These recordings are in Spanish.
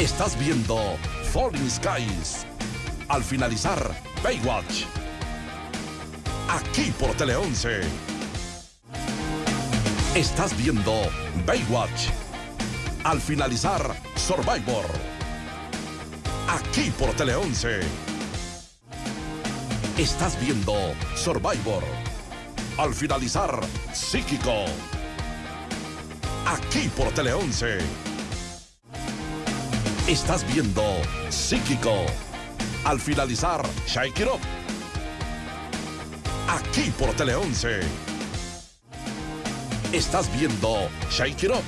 Estás viendo Falling Skies. Al finalizar, Baywatch. Aquí por Tele 11. Estás viendo Baywatch. Al finalizar, Survivor. Aquí por Tele 11. Estás viendo Survivor. Al finalizar, Psíquico. Aquí por Tele 11. Estás viendo Psíquico. Al finalizar, Shake It Up. Aquí por Tele 11. Estás viendo Shake It Up.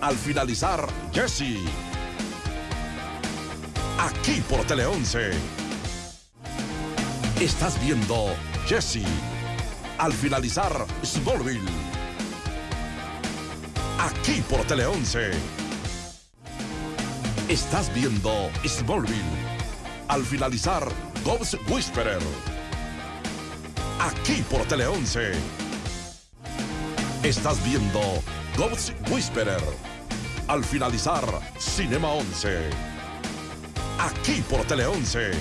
Al finalizar, Jesse. Aquí por Tele 11. Estás viendo Jesse. Al finalizar, Smallville. Aquí por Tele 11. Estás viendo Smallville. Al finalizar, Ghost Whisperer. Aquí por Tele 11. Estás viendo Ghost Whisperer. Al finalizar, Cinema 11. Aquí por Tele 11.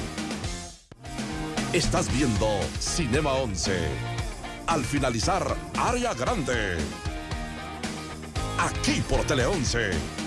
Estás viendo Cinema 11. Al finalizar, Área Grande. Aquí por Tele 11